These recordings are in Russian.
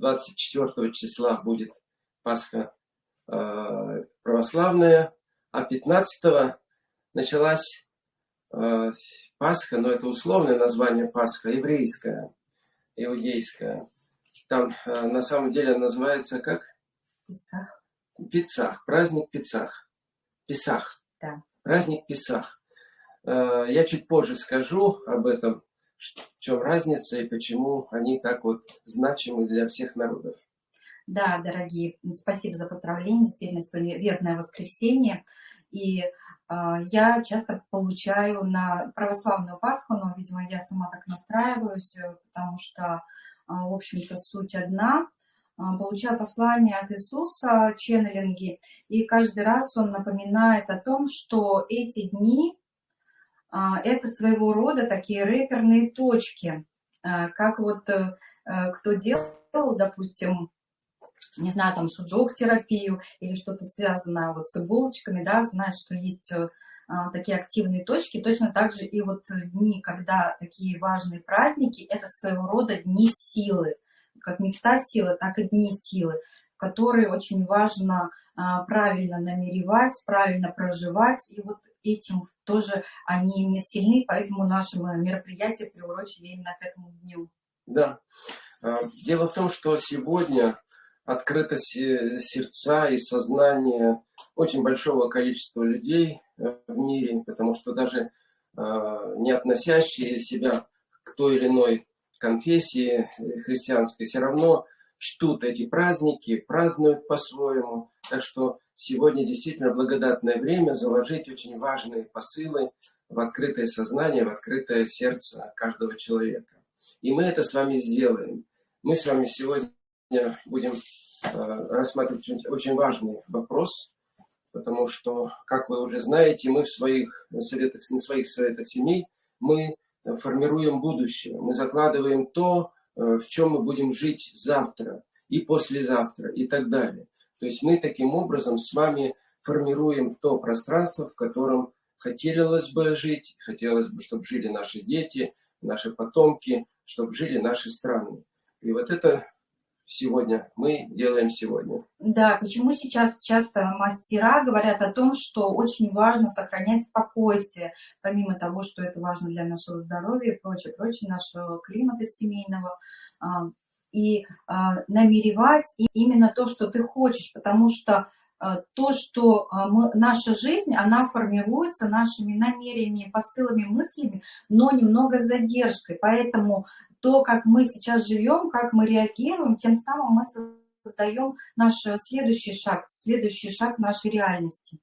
24 числа будет Пасха э, православная, а 15 началась э, Пасха, но это условное название Пасха, еврейская, иудейская. Там э, на самом деле называется как? Песах. Пицах, праздник Пицах. Песах. Да. Праздник Песах. Э, я чуть позже скажу об этом, чем разница и почему они так вот значимы для всех народов. Да, дорогие, спасибо за поздравление, действительно, сегодня верное воскресенье. И э, я часто получаю на православную Пасху, но, видимо, я сама так настраиваюсь, э, потому что, э, в общем-то, суть одна. Э, получаю послание от Иисуса, ченнелинги, и каждый раз он напоминает о том, что эти дни это своего рода такие рэперные точки, э, как вот э, кто делал, допустим, не знаю, там суджок-терапию или что-то связанное вот с иголочками, да, знает, что есть э, а, такие активные точки. Точно так же и вот дни, когда такие важные праздники, это своего рода дни силы. Как места силы, так и дни силы, которые очень важно а, правильно намеревать, правильно проживать. И вот этим тоже они именно сильны, поэтому наши мероприятия приурочили именно к этому дню. Да. А, дело в том, что сегодня открыто сердца и сознание очень большого количества людей э, в мире, потому что даже э, не относящие себя к той или иной конфессии э, христианской, все равно чтут эти праздники, празднуют по-своему. Так что сегодня действительно благодатное время заложить очень важные посылы в открытое сознание, в открытое сердце каждого человека. И мы это с вами сделаем. Мы с вами сегодня будем э, рассматривать очень важный вопрос, потому что, как вы уже знаете, мы в своих советах, на своих советах семей, мы формируем будущее, мы закладываем то, э, в чем мы будем жить завтра и послезавтра и так далее. То есть мы таким образом с вами формируем то пространство, в котором хотелось бы жить, хотелось бы, чтобы жили наши дети, наши потомки, чтобы жили наши страны. И вот это сегодня, мы делаем сегодня. Да, почему сейчас часто мастера говорят о том, что очень важно сохранять спокойствие, помимо того, что это важно для нашего здоровья и прочее, прочее, нашего климата семейного, а, и а, намеревать именно то, что ты хочешь, потому что а, то, что мы, наша жизнь, она формируется нашими намерениями, посылами, мыслями, но немного задержкой. Поэтому то, как мы сейчас живем, как мы реагируем, тем самым мы создаем наш следующий шаг, следующий шаг нашей реальности.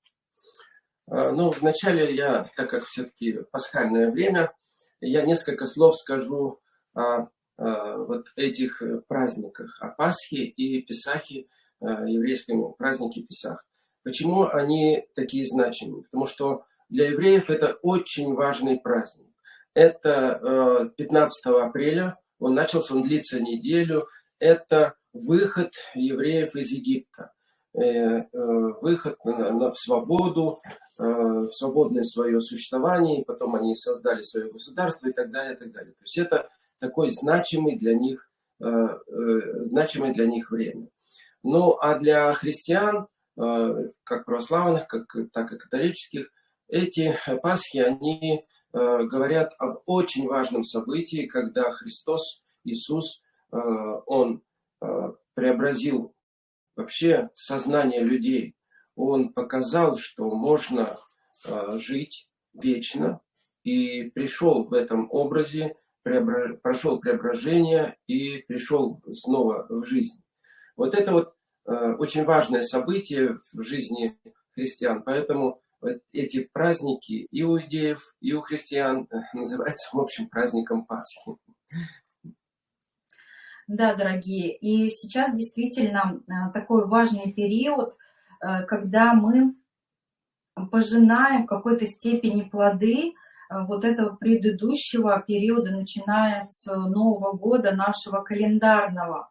А, ну, вначале я, так как все-таки пасхальное время, я несколько слов скажу вот этих праздниках, о Пасхе и Песахе, еврейском празднике Песах. Почему они такие значимые? Потому что для евреев это очень важный праздник. Это 15 э, апреля, он начался, он длится неделю. Это выход евреев из Египта. Э, э, выход в свободу, в свободное свое существование, потом они создали свое государство и так далее, и так далее. То есть это такой значимый для них, значимое для них время. Ну, а для христиан, как православных, как, так и католических, эти Пасхи, они Э, говорят об очень важном событии, когда Христос, Иисус, э, Он э, преобразил вообще сознание людей. Он показал, что можно жить вечно, и пришел в этом образе, прошел преображение и пришел снова в жизнь. Вот это вот очень важное событие в жизни христиан, поэтому эти праздники и у иудеев, и у христиан э, называются, в общем, праздником Пасхи. Да, дорогие, и сейчас действительно э, такой важный период, э, когда мы пожинаем в какой-то степени плоды вот этого предыдущего периода, начиная с Нового года нашего календарного.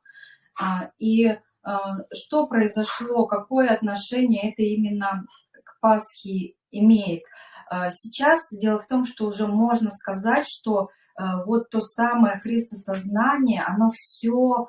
А, и что произошло, какое отношение это именно Пасхи имеет. А, сейчас дело в том, что уже можно сказать, что вот то самое христосознание, оно все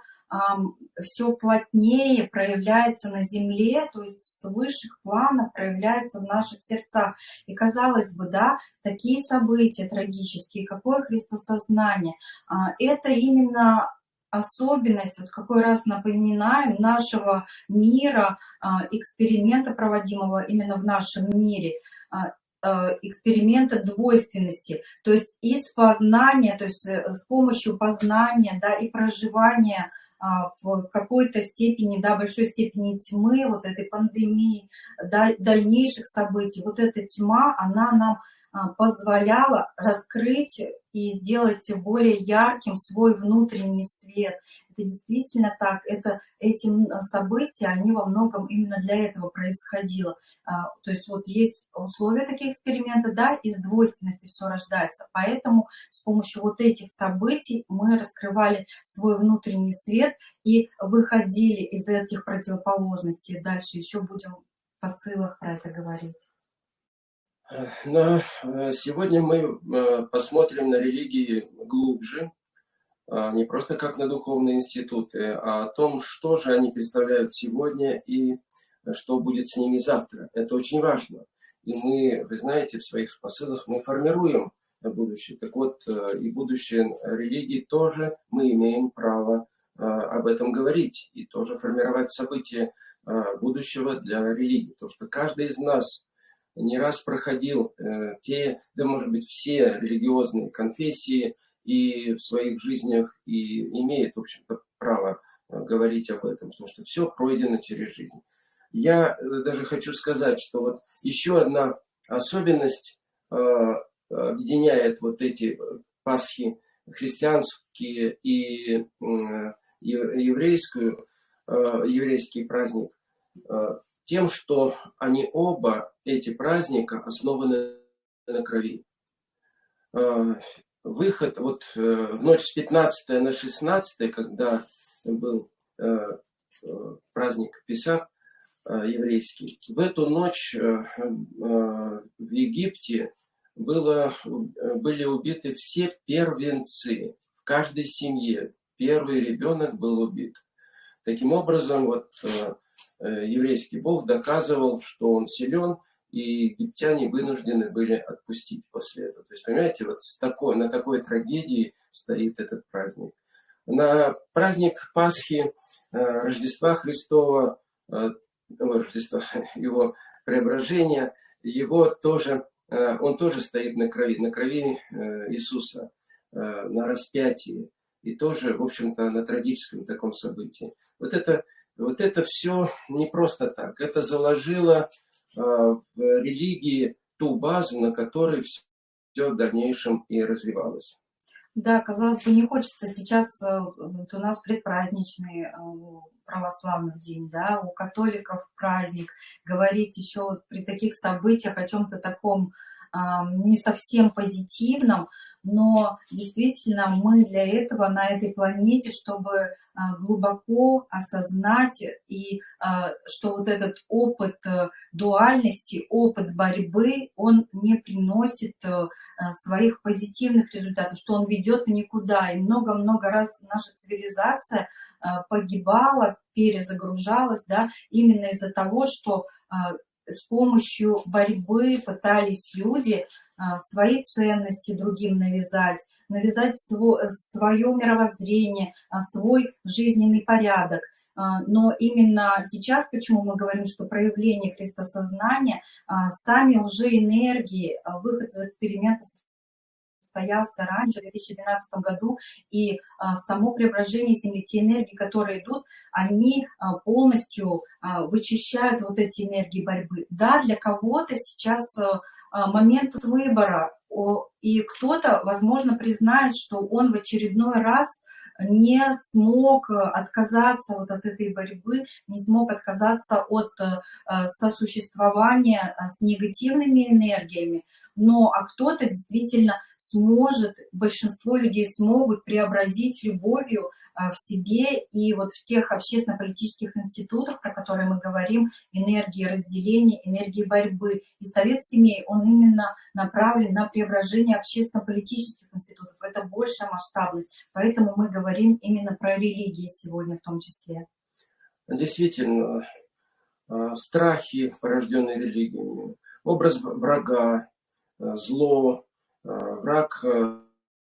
все плотнее проявляется на земле, то есть с высших планов проявляется в наших сердцах. И казалось бы, да, такие события трагические, какое христосознание, а, это именно особенность, вот какой раз напоминаем, нашего мира, а, эксперимента, проводимого именно в нашем мире, а, эксперимента двойственности, то есть из познания, то есть с помощью познания да, и проживания в какой-то степени, да, большой степени тьмы, вот этой пандемии, дальнейших событий, вот эта тьма, она нам а, позволяла раскрыть и сделать более ярким свой внутренний свет. Это действительно так, это, эти события, они во многом именно для этого происходило. А, то есть вот есть условия таких экспериментов, да, из двойственности все рождается. Поэтому с помощью вот этих событий мы раскрывали свой внутренний свет и выходили из этих противоположностей. Дальше еще будем в посылах про это говорить. Но э, сегодня мы э, посмотрим на религии глубже, не просто как на духовные институты, а о том, что же они представляют сегодня и что будет с ними завтра. Это очень важно. И мы, вы знаете, в своих посылах мы формируем будущее. Так вот, э, и будущее религии тоже мы имеем право об этом говорить и тоже формировать события будущего для религии. Потому что каждый из нас не раз проходил э, те, да может быть все религиозные конфессии и в своих жизнях и имеет, в общем-то, право э, говорить об этом, потому что все пройдено через жизнь. Я э, даже хочу сказать, что вот еще одна особенность э, объединяет вот эти Пасхи христианские и еврейскую, еврейский праздник тем, что они оба, эти праздника, основаны на крови. Э, выход вот э, в ночь с 15 на 16, когда был э, праздник Песах еврейский, в эту ночь в Египте было, были убиты все первенцы в каждой семье. Первый ребенок был убит. Таким образом, вот Э, еврейский бог доказывал, что он силен, и египтяне вынуждены были отпустить после этого. То есть, понимаете, вот с такой, на такой трагедии стоит этот праздник. На праздник Пасхи, э, Рождества Христова, э, Рождества, его преображения, его тоже, он тоже стоит на крови, на крови Иисуса, на распятии, и тоже, в общем-то, на трагическом таком событии. Вот это вот это все не просто так. Это заложило э, в религии ту базу, на которой все в дальнейшем и развивалось. Да, казалось бы, не хочется сейчас, э, вот у нас предпраздничный э, православный день, да, у католиков праздник, говорить еще при таких событиях о чем-то таком не совсем позитивном, но действительно мы для этого на этой планете, чтобы а, глубоко осознать и а, что вот этот опыт э, дуальности, опыт борьбы, он не приносит э, своих позитивных результатов, что он ведет в никуда. И много-много раз наша цивилизация погибала, перезагружалась, да, именно из-за того, что с помощью борьбы пытались люди свои ценности другим навязать, навязать свое мировоззрение, а, свой жизненный порядок. А, но именно сейчас, почему мы говорим, что проявление христосознания, сами уже энергии, выход из эксперимента состоялся раньше, в 2012 году, и а, само преображение Земли, те энергии, которые идут, они а, полностью а, вычищают вот эти энергии борьбы. Да, для кого-то сейчас а, а момент выбора, и кто-то, возможно, признает, что он в очередной раз не смог отказаться вот от этой борьбы, не смог отказаться от э, сосуществования с негативными энергиями, но а кто-то действительно сможет, большинство людей смогут преобразить любовью в себе и вот в тех общественно-политических институтах, про которые мы говорим, энергии разделения, энергии борьбы. И Совет семей, он именно направлен на преображение общественно-политических институтов. Это большая масштабность. Поэтому мы говорим именно про религии сегодня в том числе. Действительно, а, страхи, порожденные религиями, образ врага, а, зло, враг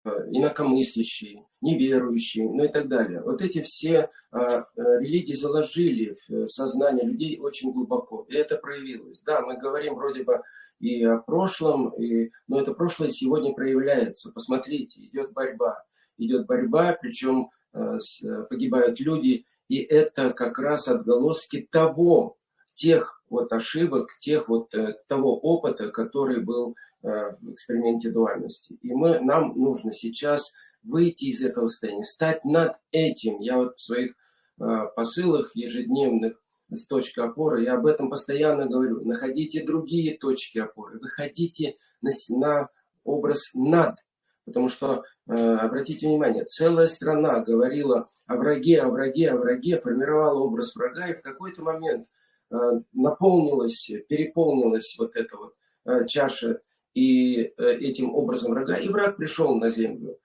инакомыслящий, неверующий, ну и так далее. Вот эти все религии заложили в сознание людей очень глубоко, и это проявилось. Да, мы говорим вроде бы и о прошлом, и, но это прошлое сегодня проявляется. Посмотрите, идет борьба. Идет борьба, причем погибают люди, и это как раз отголоски того, тех вот ошибок, тех вот э, того опыта, который был э, в эксперименте дуальности. И мы, нам нужно сейчас выйти из этого состояния, стать над этим. Я вот в своих э, посылах ежедневных с точки опоры, я об этом постоянно говорю. Находите другие точки опоры, выходите на, на образ над. Потому что, э, обратите внимание, целая страна говорила о враге, о враге, о враге, формировала образ врага, и в какой-то момент Э, наполнилась, переполнилась вот эта вот э, чаша и э, этим образом врага, и враг пришел на землю,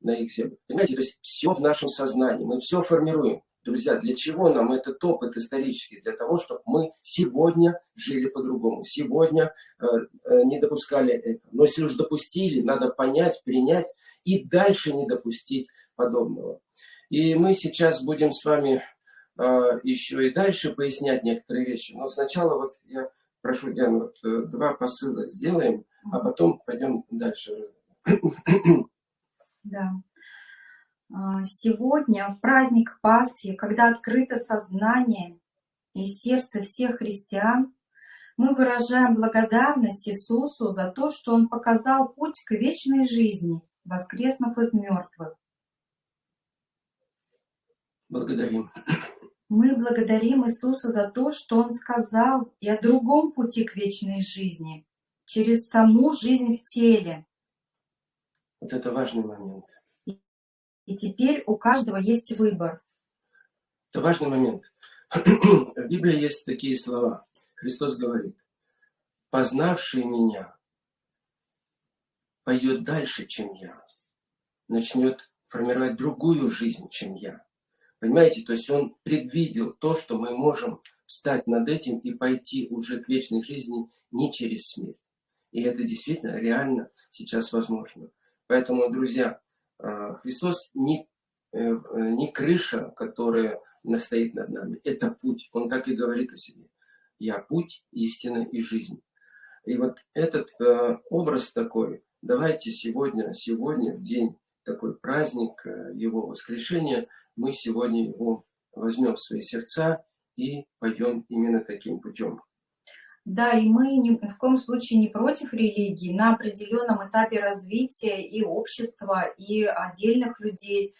на их землю. Понимаете, то есть все в нашем сознании, мы все формируем. Друзья, для чего нам этот опыт исторический? Для того, чтобы мы сегодня жили по-другому, сегодня э, не допускали это. Но если уж допустили, надо понять, принять и дальше не допустить подобного. И мы сейчас будем с вами а, еще и дальше пояснять некоторые вещи. Но сначала вот я прошу, Диана, вот э, два посыла сделаем, а потом пойдем дальше. Да. А, сегодня, в праздник Пасхи, когда открыто сознание и сердце всех христиан, мы выражаем благодарность Иисусу за то, что Он показал путь к вечной жизни, воскреснув из мертвых. Благодарим. Мы благодарим Иисуса за то, что Он сказал и о другом пути к вечной жизни, через саму жизнь в теле. Вот это важный момент. И теперь у каждого есть выбор. Это важный момент. В Библии есть такие слова. Христос говорит, познавший меня пойдет дальше, чем я, начнет формировать другую жизнь, чем я. Понимаете, то есть он предвидел то, что мы можем встать над этим и пойти уже к вечной жизни не через смерть. И это действительно реально сейчас возможно. Поэтому, друзья, а, Христос не, э, не крыша, которая стоит над нами. Это путь. Он так и говорит о себе. Я путь, истина и жизнь. И вот этот э, образ такой, давайте сегодня, сегодня в день такой праздник э, Его воскрешения – мы сегодня его возьмем в свои сердца и пойдем именно таким путем. Да, и мы ни в коем случае не против религии. На определенном этапе развития и общества, и отдельных людей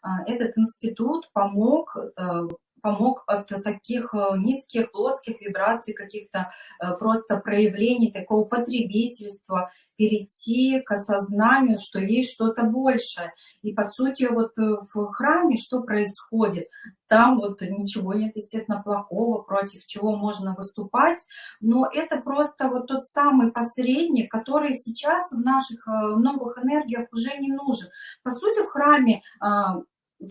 а, этот институт помог э, помог от таких э, низких плотских вибраций, каких-то э, просто проявлений такого потребительства, перейти к осознанию, что есть что-то большее. И по сути вот э, в храме что происходит? Там вот ничего нет, естественно, плохого, против чего можно выступать, но это просто вот тот самый посредник, который сейчас в наших новых энергиях уже не нужен. По сути, в храме а,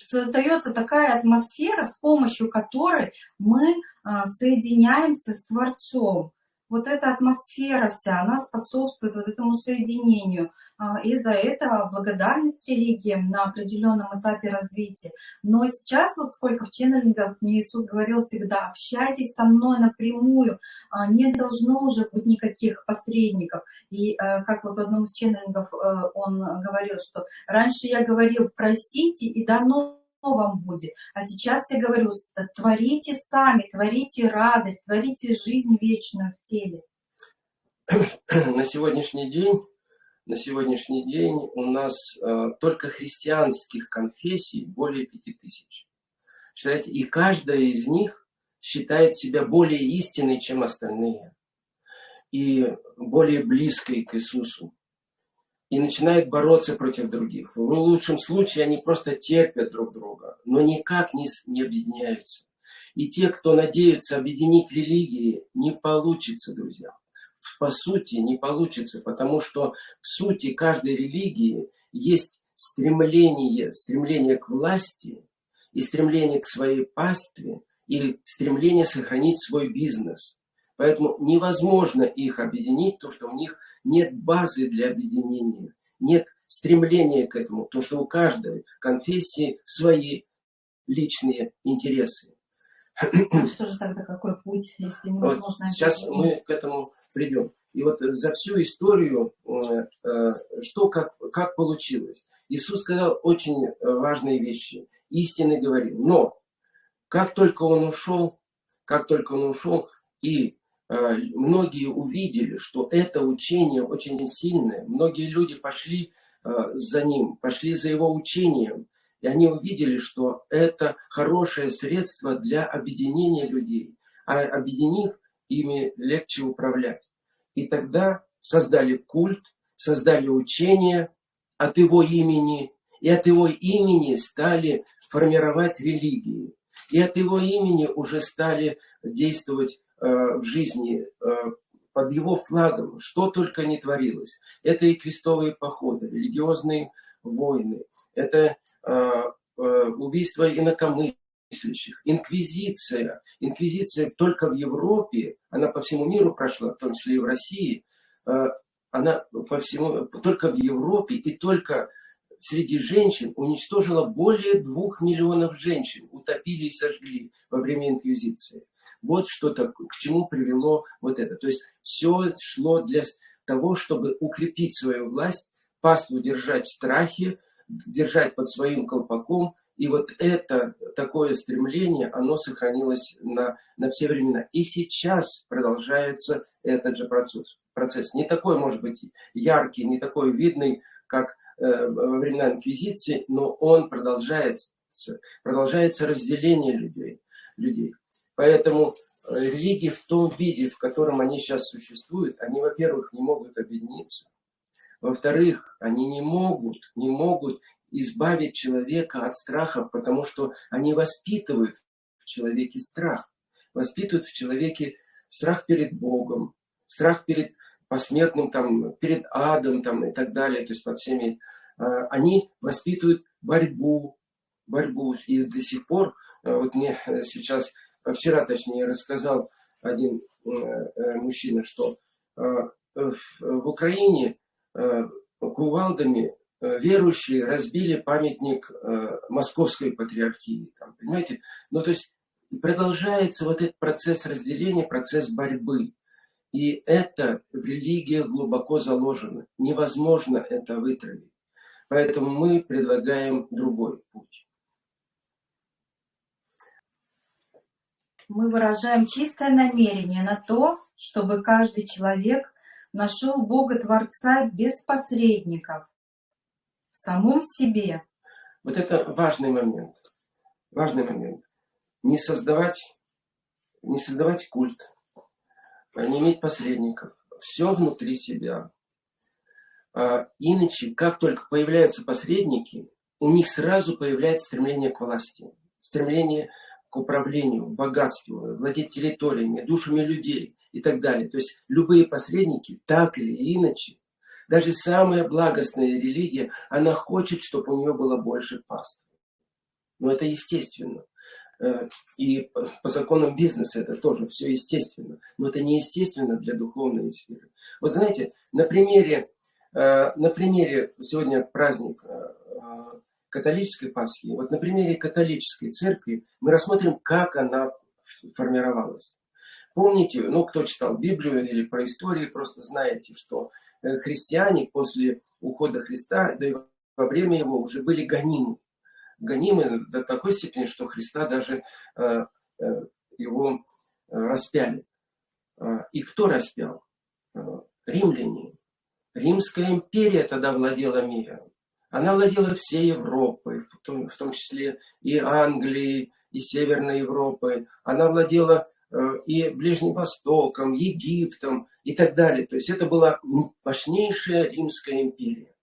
создается такая атмосфера, с помощью которой мы а, соединяемся с Творцом. Вот эта атмосфера вся, она способствует вот этому соединению. А, и за это благодарность религиям на определенном этапе развития. Но сейчас вот сколько в ченнелингах мне Иисус говорил всегда, общайтесь со мной напрямую, а, не должно уже быть никаких посредников. И э, как вот в одном из ченнелингов э, он говорил, что раньше я говорил, просите и дано вам будет. А сейчас я говорю, творите сами, творите радость, творите жизнь вечную в теле. На сегодняшний день на сегодняшний день у нас э, только христианских конфессий более пяти тысяч. Считаете, и каждая из них считает себя более истинной, чем остальные, и более близкой к Иисусу. И начинают бороться против других. В лучшем случае они просто терпят друг друга, но никак не, не объединяются. И те, кто надеются объединить религии, не получится, друзья. По сути, не получится, потому что в сути каждой религии есть стремление, стремление к власти и стремление к своей пастве и стремление сохранить свой бизнес. Поэтому невозможно их объединить, то что у них нет базы для объединения, нет стремления к этому, то что у каждой конфессии свои личные интересы. Ну, что же тогда какой путь, если невозможно... Вот сейчас мы к этому придем. И вот за всю историю, э, э, что как, как получилось. Иисус сказал очень важные вещи, истины говорил. Но как только он ушел, как только он ушел, и многие увидели, что это учение очень сильное, многие люди пошли за ним, пошли за его учением, и они увидели, что это хорошее средство для объединения людей. А объединив, ими легче управлять. И тогда создали культ, создали учение от его имени, и от его имени стали формировать религии. И от его имени уже стали действовать э, в жизни э, под его флагом, что только не творилось. Это и крестовые походы, религиозные войны, это Э, э, убийство инакомыслящих, инквизиция. Инквизиция только в Европе, она по всему миру прошла, в том числе и в России, э, она по всему, только в Европе и только среди женщин уничтожила более двух миллионов женщин, утопили и сожгли во время инквизиции. Вот что-то, к чему привело вот это. То есть все шло для того, чтобы укрепить свою власть, паству держать в страхе, держать под своим колпаком. И вот это такое стремление, оно сохранилось на, на все времена. И сейчас продолжается этот же процесс. процесс. Не такой, может быть, яркий, не такой видный, как э, во времена Инквизиции, но он продолжается. Продолжается разделение людей. людей. Поэтому э, религии в том виде, в котором они сейчас существуют, они, во-первых, не могут объединиться, во-вторых, они не могут, не могут избавить человека от страха, потому что они воспитывают в человеке страх. Воспитывают в человеке страх перед Богом, страх перед посмертным, там, перед адом там, и так далее. То есть под всеми. А, они воспитывают борьбу, борьбу. И до сих пор, а, вот мне сейчас, вчера точнее, рассказал один э, э, мужчина, что а, в Украине Э, кувалдами э, верующие разбили памятник э, московской патриархии. Там, понимаете? Ну, то есть продолжается вот этот процесс разделения, процесс борьбы. И это в религиях глубоко заложено. Невозможно это вытравить. Поэтому мы предлагаем другой путь. Мы выражаем чистое намерение на то, чтобы каждый человек нашел Бога Творца без посредников, в самом себе. Вот это важный момент. Важный момент. Не создавать, не создавать культ, а не иметь посредников. Все внутри себя. А иначе, как только появляются посредники, у них сразу появляется стремление к власти, стремление к управлению, богатству, владеть территориями, душами людей и так далее. То есть любые посредники, так или иначе, даже самая благостная религия, она хочет, чтобы у нее было больше паствы. Но это естественно. Э, и по законам бизнеса это тоже все естественно. Но это не естественно для духовной сферы. Вот знаете, на примере, э, на примере сегодня праздник э, католической Пасхи, вот на примере католической церкви мы рассмотрим, как она формировалась. Помните, ну кто читал Библию или про историю, просто знаете, что э, христиане после ухода Христа, да и во время его уже были гонимы. Гонимы до такой степени, что Христа даже э, э, его распяли. Э, и кто распял? Римляне. Римская империя тогда владела миром. Она владела всей Европой, в том, в том числе и Англией, и Северной Европой. Она владела Э, и Ближним Востоком, Египтом и так далее. То есть это была мощнейшая Римская империя.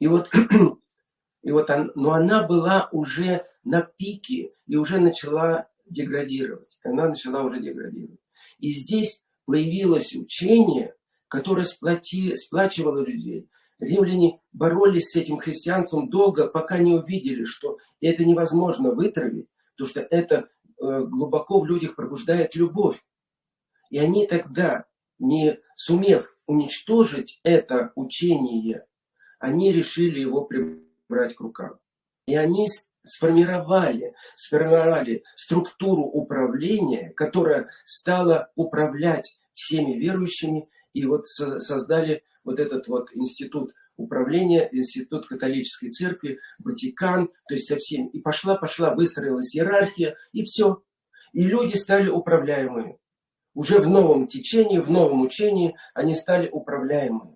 И вот, и вот он, но она была уже на пике и уже начала деградировать. Она начала уже деградировать. И здесь появилось учение, которое сплоти, сплачивало людей. Римляне боролись с этим христианством долго, пока не увидели, что это невозможно вытравить, потому что это э, глубоко в людях пробуждает любовь. И они тогда, не сумев уничтожить это учение, они решили его прибрать к рукам. И они сформировали, сформировали структуру управления, которая стала управлять всеми верующими, и вот создали вот этот вот институт управления, институт католической церкви, Ватикан, то есть со всеми. И пошла-пошла, выстроилась иерархия, и все. И люди стали управляемыми. Уже в новом течении, в новом учении они стали управляемыми.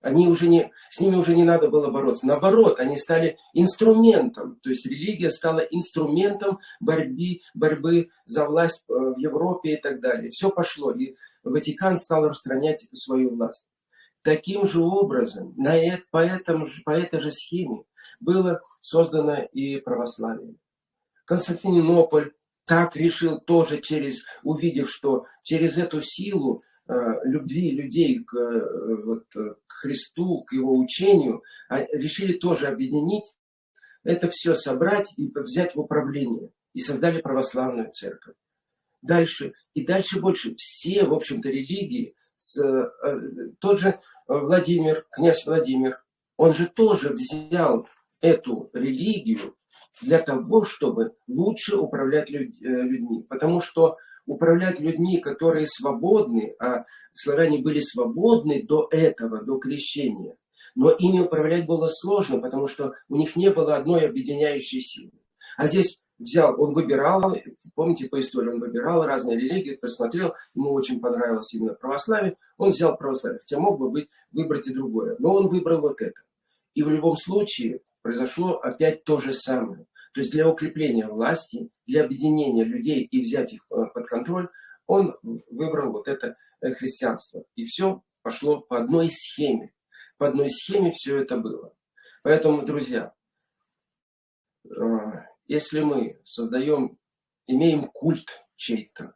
Они уже не, с ними уже не надо было бороться. Наоборот, они стали инструментом. То есть религия стала инструментом борьбы, борьбы за власть э, в Европе и так далее. Все пошло. И Ватикан стал распространять свою власть. Таким же образом, на это, по, этому, по этой же схеме было создано и православие. Константинополь так решил тоже через, увидев, что через эту силу любви людей к, э, вот, к Христу, к его учению, а, решили тоже объединить, это все собрать и взять в управление. И создали православную церковь. Дальше, и дальше больше. Все, в общем-то, религии, с, э, тот же Владимир, князь Владимир, он же тоже взял эту религию для того, чтобы лучше управлять э, людьми. Потому что управлять людьми, которые свободны, а славяне были свободны до этого, до крещения, но ими управлять было сложно, потому что у них не было одной объединяющей силы. А здесь взял, он выбирал, помните по истории, он выбирал разные религии, посмотрел, ему очень понравилось именно православие, он взял православие, хотя мог бы быть, выбрать и другое, но он выбрал вот это. И в любом случае произошло опять то же самое. То есть для укрепления власти, для объединения людей и взять их э, под контроль, он выбрал вот это э, христианство. И все пошло по одной схеме. По одной схеме все это было. Поэтому, друзья, э, если мы создаем, имеем культ чей-то,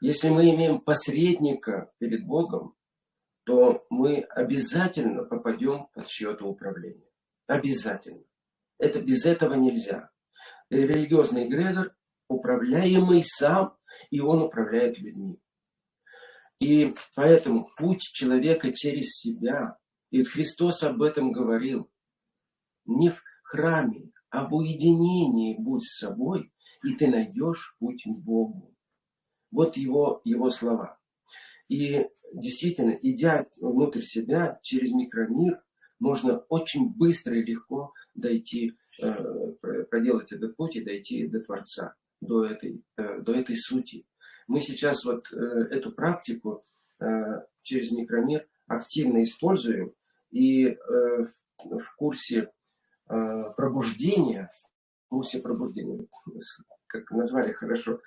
если мы имеем посредника перед Богом, то мы обязательно попадем под чье-то управление. Обязательно. Это без этого нельзя. Религиозный эгрегор управляемый сам, и он управляет людьми. И поэтому путь человека через себя, и Христос об этом говорил, не в храме, а в уединении будь с собой, и ты найдешь путь к Богу. Вот его, его слова. И действительно, идя внутрь себя, через микромир, можно очень быстро и легко дойти, э, проделать этот путь и дойти до Творца, до этой, э, до этой сути. Мы сейчас вот э, эту практику через микромир активно используем, и в курсе пробуждения, в курсе пробуждения, как назвали хорошо,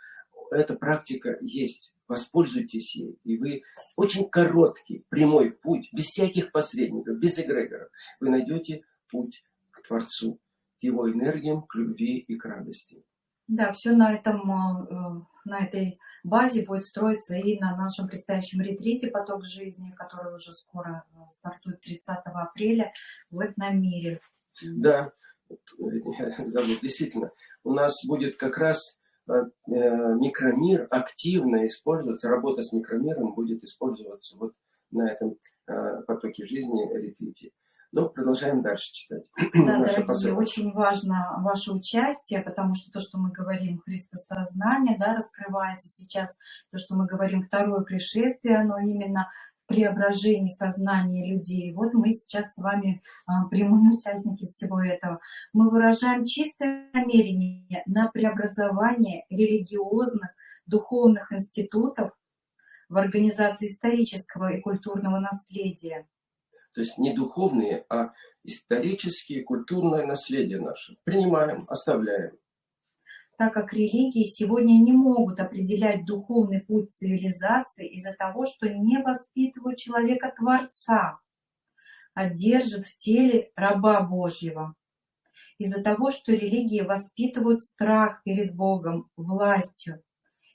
эта практика есть воспользуйтесь ей, и вы очень короткий, прямой путь, без всяких посредников, без эгрегоров, вы найдете путь к Творцу, к его энергиям, к любви и к радости. Да, все на, этом, э, на этой базе будет строиться и на нашем предстоящем ретрите «Поток жизни», который уже скоро э, стартует 30 апреля в этом мире. Да, действительно, у нас будет как раз Э, микромир активно используется, работа с микромиром будет использоваться вот на этом э, потоке жизни ретрите. Ну, продолжаем дальше читать. Да, дорогие, очень важно ваше участие, потому что то, что мы говорим, Христосознание, да, раскрывается сейчас, то, что мы говорим, второе пришествие, оно именно преображении сознания людей. Вот мы сейчас с вами а, прямые участники всего этого. Мы выражаем чистое намерение на преобразование религиозных, духовных институтов в организации исторического и культурного наследия. То есть не духовные, а исторические культурное наследие наше. Принимаем, оставляем так как религии сегодня не могут определять духовный путь цивилизации из-за того, что не воспитывают человека-творца. одержит в теле раба Божьего. Из-за того, что религии воспитывают страх перед Богом, властью,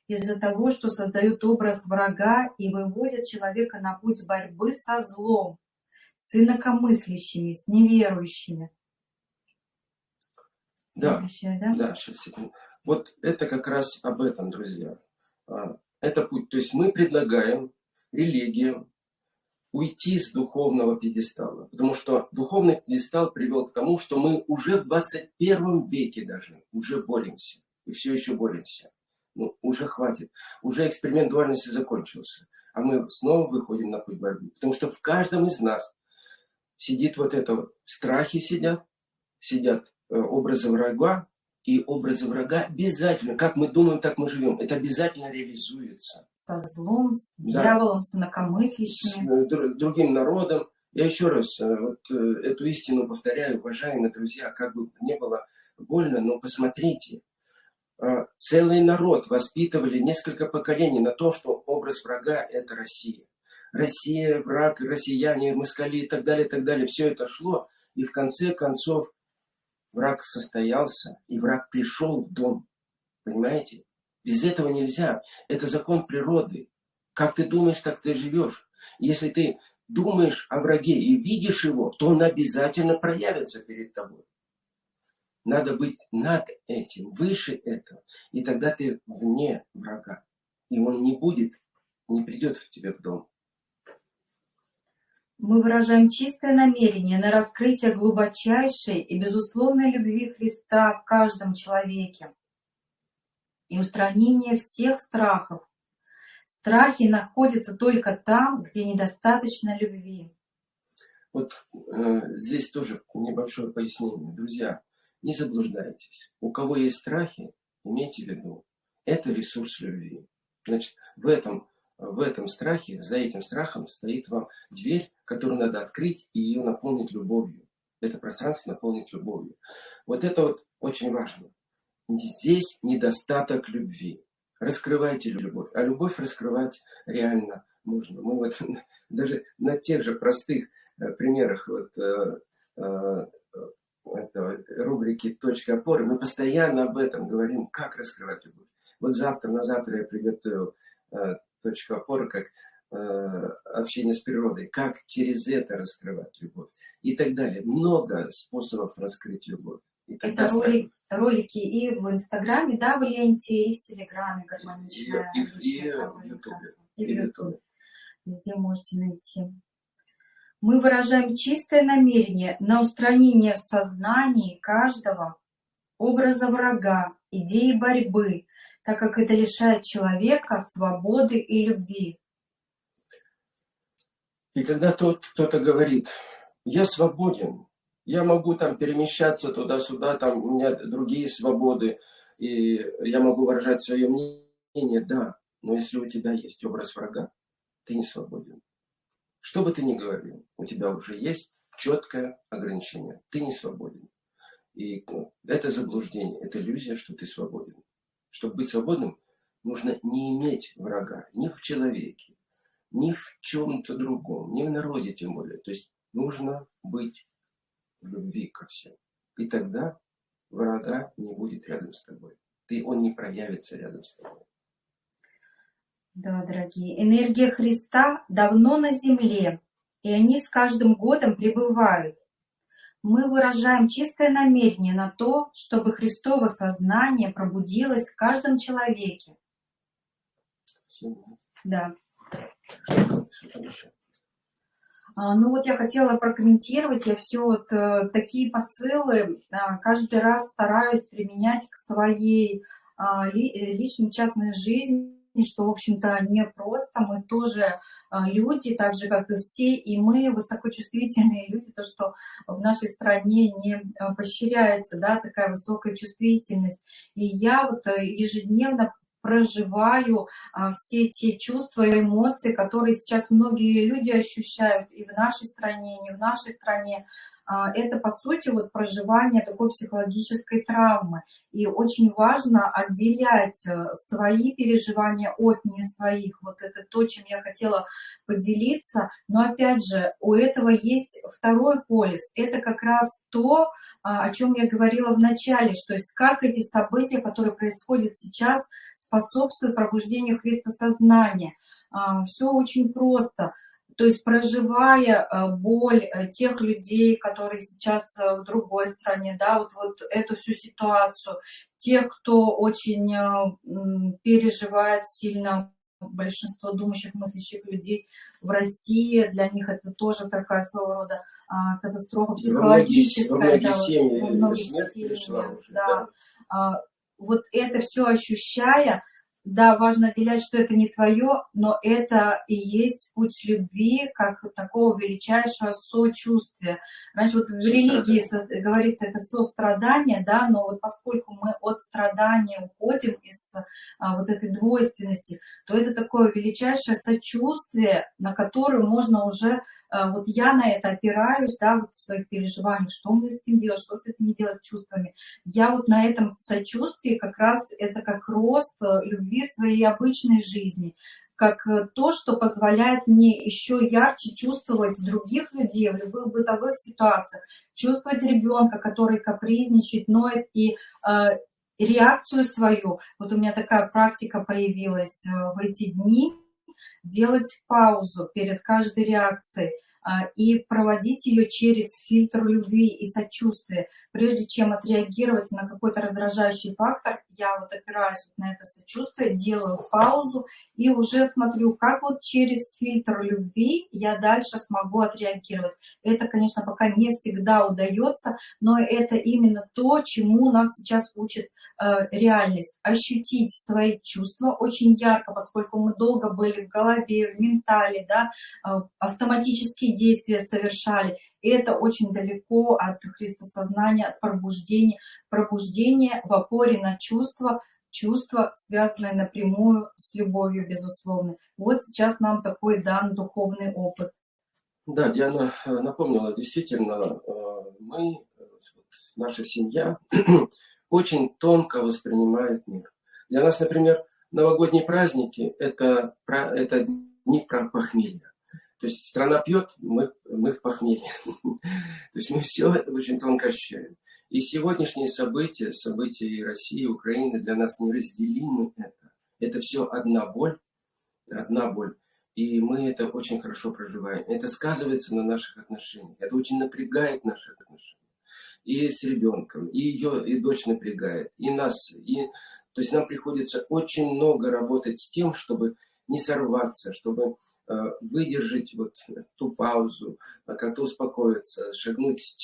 из-за того, что создают образ врага и выводят человека на путь борьбы со злом, с инакомыслящими, с неверующими. Да, да, да, сейчас секунду. Вот это как раз об этом, друзья. А, это путь. То есть мы предлагаем религиям уйти с духовного пьедестала. Потому что духовный пьедестал привел к тому, что мы уже в 21 веке даже уже боремся. И все еще боремся. Ну, уже хватит. Уже эксперимент дуальности закончился. А мы снова выходим на путь борьбы. Потому что в каждом из нас сидит вот это, страхи сидят, сидят э, образы врага, и образы врага обязательно, как мы думаем, так мы живем. Это обязательно реализуется. Со злом, с да. дьяволом, с инакомыслящими. С э, другим народом. Я еще раз э, вот, эту истину повторяю, уважаемые друзья, как бы не было больно, но посмотрите. Целый народ воспитывали несколько поколений на то, что образ врага – это Россия. Россия, враг, россияне, москали и так далее, и так далее. Все это шло. И в конце концов Враг состоялся, и враг пришел в дом. Понимаете? Без этого нельзя. Это закон природы. Как ты думаешь, так ты живешь. Если ты думаешь о враге и видишь его, то он обязательно проявится перед тобой. Надо быть над этим, выше этого. И тогда ты вне врага. И он не будет, не придет в тебя в дом. Мы выражаем чистое намерение на раскрытие глубочайшей и безусловной любви Христа в каждом человеке и устранение всех страхов. Страхи находятся только там, где недостаточно любви. Вот э, здесь тоже небольшое пояснение. Друзья, не заблуждайтесь. У кого есть страхи, имейте в виду, это ресурс любви. Значит, в этом в этом страхе, за этим страхом стоит вам дверь, которую надо открыть и ее наполнить любовью. Это пространство наполнить любовью. Вот это вот очень важно. Здесь недостаток любви. Раскрывайте любовь. А любовь раскрывать реально можно. Мы вот даже на тех же простых э, примерах вот, э, э, это, рубрики «Точка опоры» мы постоянно об этом говорим, как раскрывать любовь. Вот завтра, на завтра я приготовил точка опоры, как э, общение с природой, как через это раскрывать любовь и так далее. Много способов раскрыть любовь. Это роли, ролики и в Инстаграме, да, в ленте, и в Телеграме гармоничная. И, и, и, в Ютубе. И в Ютубе. Везде можете найти. Мы выражаем чистое намерение на устранение в сознании каждого образа врага, идеи борьбы, так как это лишает человека свободы и любви. И когда тот кто-то говорит, я свободен, я могу там перемещаться туда-сюда, там у меня другие свободы, и я могу выражать свое мнение, да, но если у тебя есть образ врага, ты не свободен. Что бы ты ни говорил, у тебя уже есть четкое ограничение. Ты не свободен. И ну, это заблуждение, это иллюзия, что ты свободен. Чтобы быть свободным, нужно не иметь врага ни в человеке, ни в чем-то другом, ни в народе тем более. То есть нужно быть в любви ко всем. И тогда врага не будет рядом с тобой. Ты, он не проявится рядом с тобой. Да, дорогие. Энергия Христа давно на земле, и они с каждым годом пребывают мы выражаем чистое намерение на то, чтобы Христово сознание пробудилось в каждом человеке. Да. А, ну вот я хотела прокомментировать, я все вот э, такие посылы а, каждый раз стараюсь применять к своей а, э, личной частной жизни, что, в общем-то, не просто. Мы тоже а, люди, так же, как и все, и мы высокочувствительные люди, то, что в нашей стране не а, поощряется, да, такая высокая чувствительность. И я вот э, ежедневно проживаю а, все те чувства и эмоции, которые сейчас многие люди ощущают и в нашей стране, и не в нашей стране. А, это, по сути, вот проживание такой психологической травмы. И очень важно отделять э, свои переживания от не своих. Вот это то, чем я хотела поделиться. Но, опять же, у этого есть второй полис. Это как раз то, а, о чем я говорила в начале, что есть как эти события, которые происходят сейчас, способствуют пробуждению христосознания. А, Все очень просто. То есть проживая а, боль э, тех людей, которые сейчас э, в другой стране, да, вот, вот эту всю ситуацию, тех, кто очень э, переживает сильно большинство думающих, мыслящих людей в России, для них это тоже такая своего рода а, катастрофа психологическая. Во многие, да, семьи, пришла уже, да. да. А, вот это все ощущая, да, важно отделять, что это не твое, но это и есть путь любви, как такого величайшего сочувствия. Раньше вот в религии говорится это сострадание, да, но вот поскольку мы от страдания уходим из а, вот этой двойственности, то это такое величайшее сочувствие, на которое можно уже вот я на это опираюсь, да, вот в своих переживаниях, что мне с этим делать, что с этим делать чувствами. Я вот на этом сочувствии как раз это как рост э, любви своей обычной жизни, как э, то, что позволяет мне еще ярче чувствовать других людей в любых бытовых ситуациях, чувствовать ребенка, который капризничает, ноет, и э, реакцию свою. Вот у меня такая практика появилась э, в эти дни, делать паузу перед каждой реакцией а, и проводить ее через фильтр любви и сочувствия. Прежде чем отреагировать на какой-то раздражающий фактор, я вот опираюсь на это сочувствие, делаю паузу и уже смотрю, как вот через фильтр любви я дальше смогу отреагировать. Это, конечно, пока не всегда удается, но это именно то, чему нас сейчас учит э, реальность. Ощутить свои чувства очень ярко, поскольку мы долго были в голове, в ментале, да, э, автоматические действия совершали. И это очень далеко от христосознания, от пробуждения. Пробуждение в опоре на чувства, чувства, связанные напрямую с любовью, безусловно. Вот сейчас нам такой дан духовный опыт. Да, Диана э, напомнила, действительно, э, мы, наша семья, очень тонко воспринимает мир. Для нас, например, новогодние праздники – это, это дни про похмелье. То есть страна пьет, мы, мы похмелье. То есть мы все это очень тонко ощущаем. И сегодняшние события, события России, Украины для нас неразделимы это. Это все одна боль, одна боль. И мы это очень хорошо проживаем. Это сказывается на наших отношениях. Это очень напрягает наши отношения. И с ребенком, и ее, и дочь напрягает, и нас. И, то есть нам приходится очень много работать с тем, чтобы не сорваться, чтобы выдержать вот ту паузу, э, как-то успокоиться, шагнуть,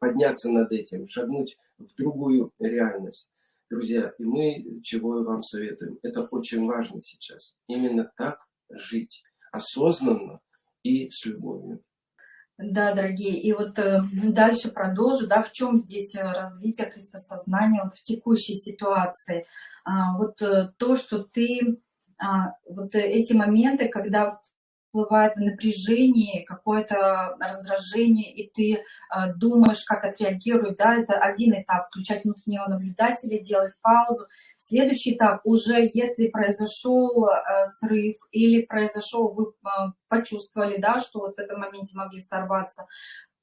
подняться над этим, шагнуть в другую реальность. Друзья, и мы чего вам советуем, это очень важно сейчас. Именно так жить, осознанно и с любовью. Да, дорогие, и вот э, дальше продолжу, да, в чем здесь э, развитие христосознания вот в текущей ситуации. А, вот э, то, что ты, а, вот эти моменты, когда всплывает в напряжении, какое-то раздражение, и ты э, думаешь, как отреагирует, да, это один этап, включать внутреннего наблюдателя, делать паузу. Следующий этап, уже если произошел э, срыв или произошел, вы э, почувствовали, да, что вот в этом моменте могли сорваться,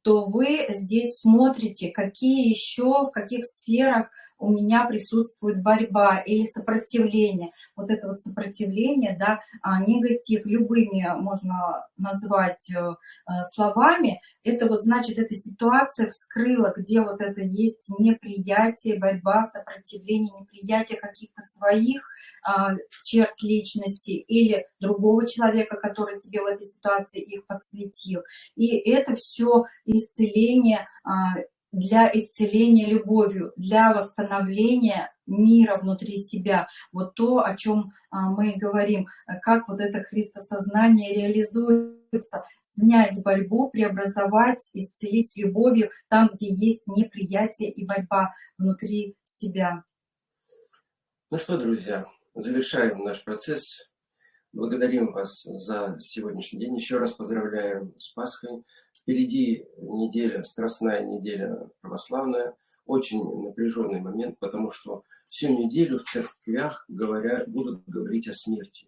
то вы здесь смотрите, какие еще, в каких сферах у меня присутствует борьба или сопротивление. Вот это вот сопротивление, да, а, негатив, любыми можно назвать э, э, словами, это вот значит, эта ситуация вскрыла, где вот это есть неприятие, борьба, сопротивление, неприятие каких-то своих а, черт личности или другого человека, который тебе в этой ситуации их подсветил. И это все исцеление а, для исцеления любовью, для восстановления мира внутри себя. Вот то, о чем а, мы говорим, как вот это христосознание реализуется, снять борьбу, преобразовать, исцелить любовью там, где есть неприятие и борьба внутри себя. Ну что, друзья, завершаем наш процесс Благодарим вас за сегодняшний день. Еще раз поздравляем с Пасхой. Впереди неделя, страстная неделя православная. Очень напряженный момент, потому что всю неделю в церквях говоря, будут говорить о смерти.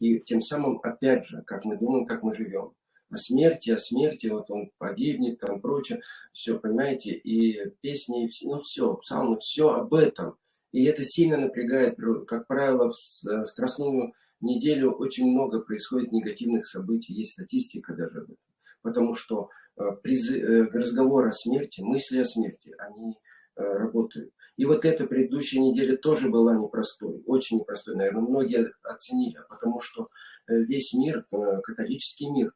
И тем самым, опять же, как мы думаем, как мы живем. О смерти, о смерти, вот он погибнет, там прочее. Все, понимаете, и песни, ну все, псалмы, все об этом. И это сильно напрягает, как правило, в страстную неделю очень много происходит негативных событий, есть статистика даже об этом. Потому что э, э, разговоры о смерти, мысли о смерти, они работают. И вот эта предыдущая неделя тоже была непростой, очень непростой, наверное, многие оценили, потому что весь мир, католический мир,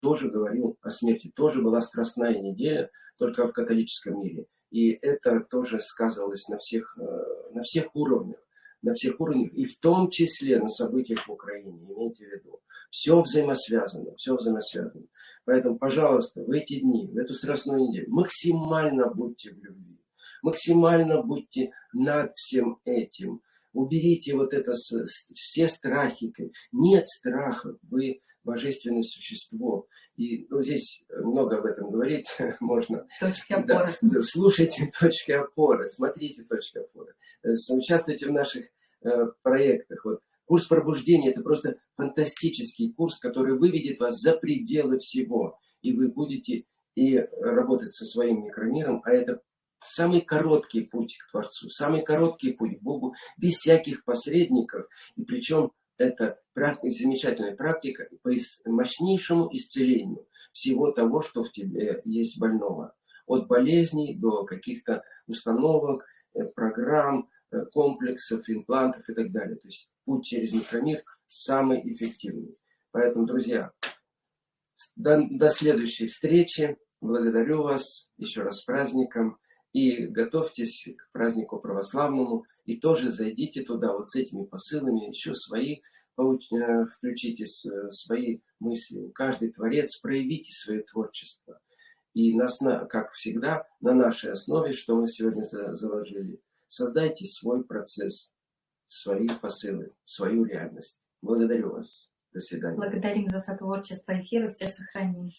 тоже говорил о смерти, тоже была страстная неделя, только в католическом мире. И это тоже сказывалось на всех, э, на всех уровнях, на всех уровнях, и в том числе на событиях в Украине, имейте в виду. Все взаимосвязано, все взаимосвязано. Поэтому, пожалуйста, в эти дни, в эту страстную неделю, максимально будьте в любви, максимально будьте над всем этим. Уберите вот это, все страхи. Нет страхов, вы божественное существо. И ну, здесь много об этом говорить можно. Точки опоры. Да, слушайте точки опоры, смотрите точки опоры. Э, участвуйте в наших э, проектах. Вот. Курс пробуждения – это просто фантастический курс, который выведет вас за пределы всего. И вы будете и работать со своим микромиром, а это самый короткий путь к Творцу, самый короткий путь к Богу, без всяких посредников. И причем это замечательная практика по мощнейшему исцелению всего того, что в тебе есть больного. От болезней до каких-то установок, э, программ, э, комплексов, имплантов и так далее. То есть путь через микромир самый эффективный. Поэтому, друзья, до, до следующей встречи. Благодарю вас еще раз с праздником. И готовьтесь к празднику православному. И тоже зайдите туда вот с этими посылами, еще свои, э, включите свои мысли. Каждый творец, проявите свое творчество. И нас, как всегда, на нашей основе, что мы сегодня заложили, создайте свой процесс, свои посылы, свою реальность. Благодарю вас. До свидания. Благодарим за сотворчество эфира. Все сохраним.